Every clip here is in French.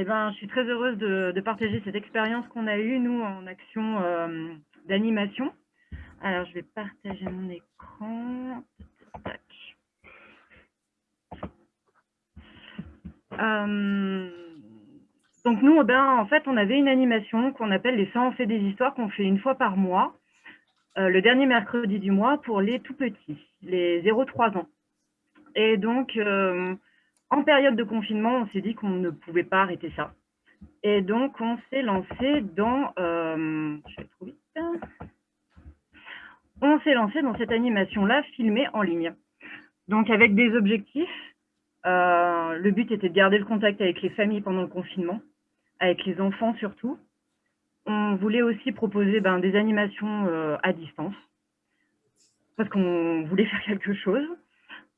eh ben, je suis très heureuse de, partager cette expérience qu'on a eue, nous, en action euh, d'animation. Alors, je vais partager mon écran. Euh, donc nous, ben, en fait, on avait une animation qu'on appelle les 100 fait des histoires qu'on fait une fois par mois, euh, le dernier mercredi du mois pour les tout petits, les 0-3 ans. Et donc, en période de confinement, on s'est dit qu'on ne pouvait pas arrêter ça. Et donc, on s'est lancé dans... Euh, je vais trop vite. On s'est lancé dans cette animation-là, filmée en ligne. Donc, avec des objectifs. le but était de garder le contact avec les familles pendant le confinement avec les enfants surtout. On voulait aussi proposer ben, des animations euh, à distance, parce qu'on voulait faire quelque chose.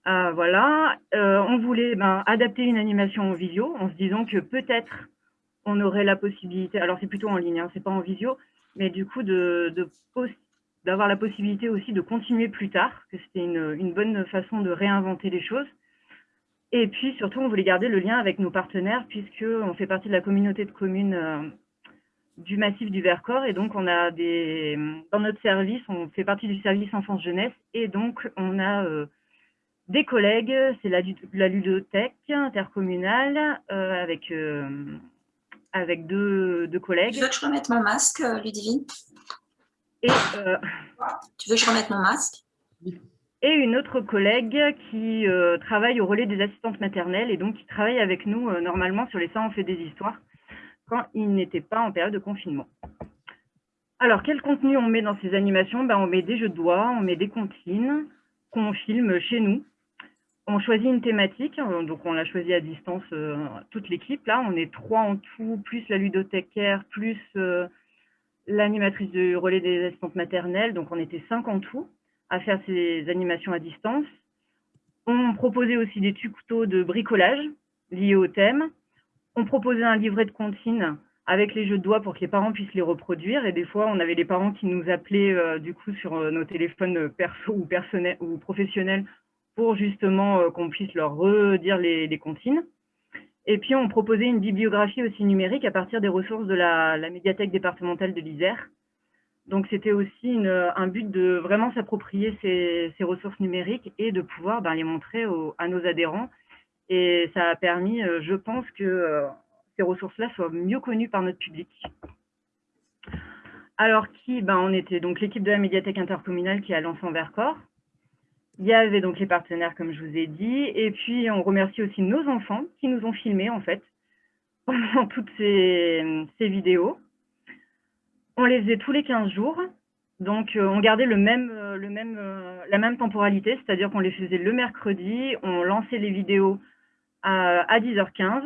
Euh, voilà, euh, on voulait ben, adapter une animation en visio, en se disant que peut-être on aurait la possibilité, alors c'est plutôt en ligne, hein, c'est pas en visio, mais du coup de, d'avoir la possibilité aussi de continuer plus tard, que c'était une, une bonne façon de réinventer les choses. Et puis surtout, on voulait garder le lien avec nos partenaires puisqu'on fait partie de la communauté de communes euh, du massif du Vercors. Et donc, on a des, dans notre service, on fait partie du service enfance-jeunesse. Et donc, on a des collègues, c'est la, la, ludothèque intercommunale euh, avec, avec deux, deux, collègues. Tu veux que je remette mon masque, Ludivine? Et, Tu veux que je remette mon masque? Et une autre collègue qui euh, travaille au relais des assistantes maternelles et donc qui travaille avec nous euh, normalement sur les Ça on fait des histoires quand il n'était pas en période de confinement. Alors, quel contenu on met dans ces animations? Ben, On met des jeux de doigts, on met des comptines qu'on filme chez nous. On choisit une thématique, euh, donc on l'a choisi à distance toute l'équipe. Là, on est trois en tout, plus la ludothécaire, plus l'animatrice du relais des assistantes maternelles, donc on était cinq en tout à faire ces animations à distance. On proposait aussi des tutos de bricolage liés au thème. On proposait un livret de comptines avec les jeux de doigts pour que les parents puissent les reproduire. Et des fois, on avait les parents qui nous appelaient euh, du coup sur euh, nos téléphones perso ou professionnels pour justement euh, qu'on puisse leur redire les, comptines. Et puis, on proposait une bibliographie aussi numérique à partir des ressources de la, médiathèque départementale de l'Isère. Donc, c'était aussi un but de vraiment s'approprier ces, ressources numériques et de pouvoir ben, les montrer à nos adhérents. Et ça a permis, euh, je pense, que euh, ces ressources-là soient mieux connues par notre public. Alors, qui ben, On était donc l'équipe de la médiathèque intercommunale qui a lancé en Vercors. Il y avait donc les partenaires, comme je vous ai dit. Et puis, on remercie aussi nos enfants qui nous ont filmés, en fait, pendant toutes ces vidéos on les faisait tous les 15 jours. Donc, euh, on gardait le même, euh, le même, euh, la même temporalité, c'est-à-dire qu'on les faisait le mercredi, on lançait les vidéos à, 10h15.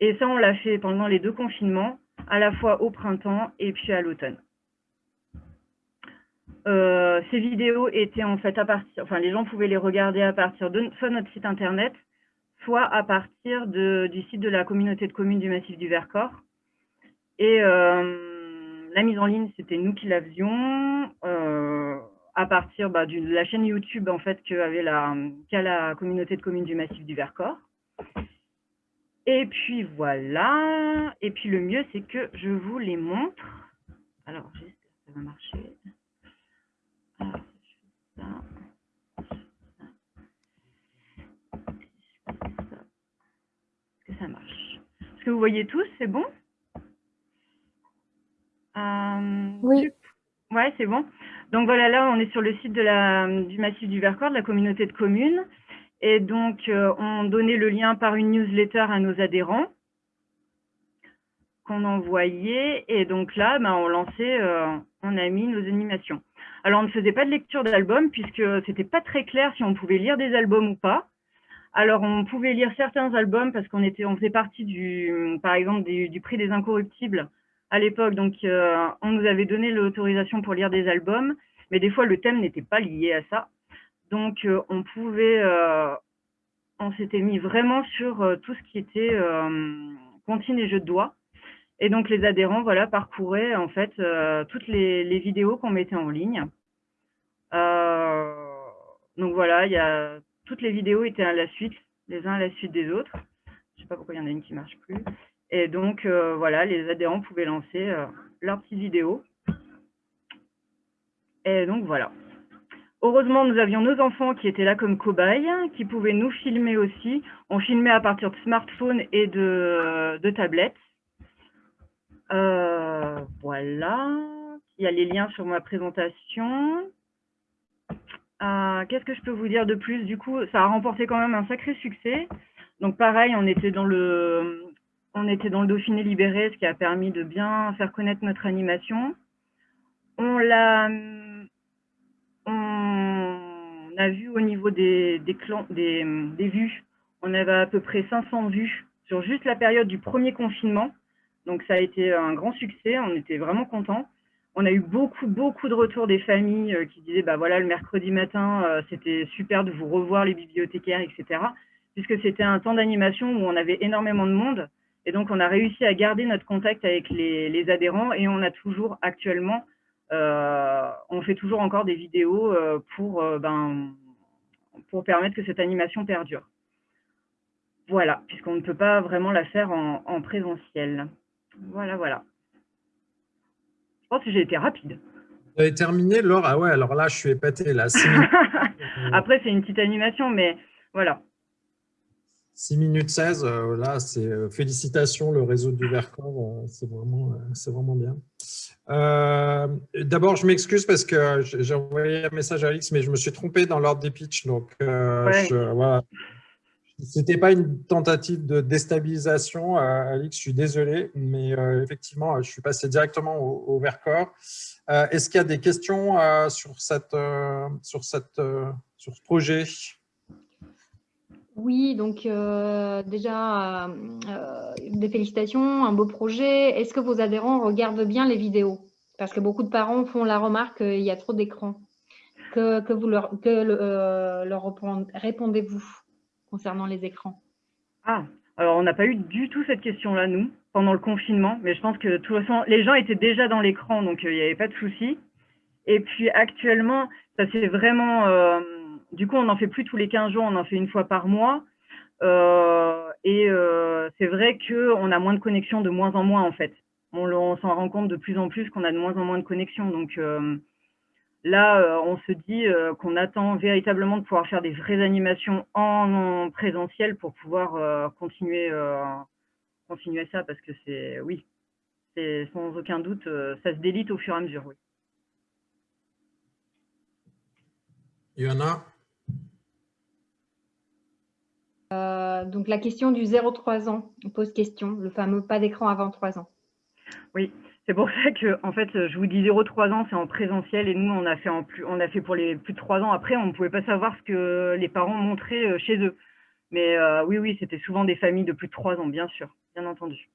Et ça, on l'a fait pendant les deux confinements, à la fois au printemps et puis à l'automne. Ces vidéos étaient en fait à partir, enfin les gens pouvaient les regarder à partir de soit notre site internet, soit à partir du site de la communauté de communes du Massif du Vercors. Et la mise en ligne, c'était nous qui la faisions euh, à partir bah, de la chaîne YouTube en fait qu'avait la, la communauté de communes du Massif du Vercors. Et puis voilà. Et puis le mieux, c'est que je vous les montre. Alors, j'espère que ça va marcher. Alors, je fais ça. Est-ce que ça marche Est-ce que vous voyez tous C'est bon? Euh, oui. Ouais, c'est bon. Donc voilà, là, on est sur le site de la, du Massif du Vercors, de la communauté de communes. Et donc, euh, on donnait le lien par une newsletter à nos adhérents qu'on envoyait. Et donc là, ben, on lançait, euh, on a mis nos animations. Alors, on ne faisait pas de lecture d'albums puisque c'était pas très clair si on pouvait lire des albums ou pas. Alors, on pouvait lire certains albums parce qu'on était, on faisait partie du, par exemple, du prix des incorruptibles à l'époque. Donc, euh, on nous avait donné l'autorisation pour lire des albums, mais des fois, le thème n'était pas lié à ça. Donc, euh, on pouvait, euh, on s'était mis vraiment sur tout ce qui était comptines et jeux de doigts. Et donc, les adhérents, voilà, parcouraient en fait toutes les, vidéos qu'on mettait en ligne. donc voilà, il y a toutes les vidéos étaient à la suite, les uns à la suite des autres. Je sais pas pourquoi il y en a une qui marche plus. Et donc, euh, voilà, les adhérents pouvaient lancer euh, leurs petites vidéos. Et donc, voilà. Heureusement, nous avions nos enfants qui étaient là comme cobayes, qui pouvaient nous filmer aussi. On filmait à partir de smartphones et de, de tablettes. Euh, voilà. Il y a les liens sur ma présentation. Qu'est-ce que je peux vous dire de plus? Du coup, ça a remporté quand même un sacré succès. Donc pareil, on était dans le, on était dans le Dauphiné libéré, ce qui a permis de bien faire connaître notre animation. On l'a, on a vu au niveau des, des, des, des vues, on avait à peu près 500 vues sur juste la période du premier confinement. Donc ça a été un grand succès, on était vraiment contents. On a eu beaucoup, beaucoup de retours des familles euh, qui disaient, bah voilà, le mercredi matin, euh, c'était super de vous revoir les bibliothécaires, etc. Puisque c'était un temps d'animation où on avait énormément de monde. Et donc, on a réussi à garder notre contact avec les, adhérents et on a toujours actuellement, euh, on fait toujours encore des vidéos pour, ben, pour permettre que cette animation perdure. Voilà, puisqu'on ne peut pas vraiment la faire en, en présentiel. Voilà, voilà. Je pense que j'ai été rapide. Vous avez terminé, Laure? Ah ouais, alors là, je suis épaté, là. Après, c'est une petite animation, mais voilà. 6 minutes 16, euh, là, c'est euh, félicitations, le réseau du Vercors, euh, c'est vraiment, vraiment bien. D'abord, je m'excuse parce que j'ai envoyé un message à Alix, mais je me suis trompé dans l'ordre des pitchs, donc voilà. C'était pas une tentative de déstabilisation, euh, Alix, je suis désolé, mais euh, effectivement, je suis passé directement au, Vercors. Euh, est-ce qu'il y a des questions sur, ce projet? Oui, donc déjà, des félicitations, un beau projet. Est-ce que vos adhérents regardent bien les vidéos? Parce que beaucoup de parents font la remarque qu'il y a trop d'écrans. Que, leur, que leur répondez-vous? Concernant les écrans Ah, alors on n'a pas eu du tout cette question-là, nous, pendant le confinement, mais je pense que de toute façon, les gens étaient déjà dans l'écran, donc euh, il n'y avait pas de souci. Et puis actuellement, ça c'est vraiment... Euh, du coup, on n'en fait plus tous les 15 jours, on en fait une fois par mois. Euh, et c'est vrai qu'on a moins de connexion de moins en moins, en fait. On, on s'en rend compte de plus en plus qu'on a de moins en moins de connexion. Donc, Là, euh, on se dit euh, qu'on attend véritablement de pouvoir faire des vraies animations en, présentiel pour pouvoir euh, continuer, continuer ça, parce que c'est, oui, c'est sans aucun doute, ça se délite au fur et à mesure, oui. Il y en a donc la question du 0-3 ans, on pose question, le fameux pas d'écran avant 3 ans. Oui, c'est pour ça que, en fait, je vous dis 0-3 ans, c'est en présentiel et nous, on a fait on pour les plus de 3 ans. Après, on ne pouvait pas savoir ce que les parents montraient euh, chez eux. Mais euh, oui, oui, c'était souvent des familles de plus de 3 ans, bien sûr, bien entendu.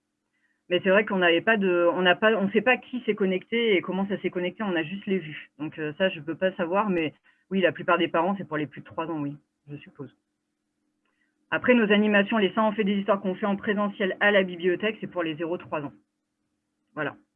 Mais c'est vrai qu'on n'avait pas de, on n'a on sait pas qui s'est connecté et comment ça s'est connecté, on a juste les vues. Donc euh, ça, je ne peux pas savoir, mais oui, la plupart des parents, c'est pour les plus de 3 ans, oui, je suppose. Après, nos animations, les 100 en fait des histoires qu'on fait en présentiel à la bibliothèque, c'est pour les 0-3 ans. Voilà.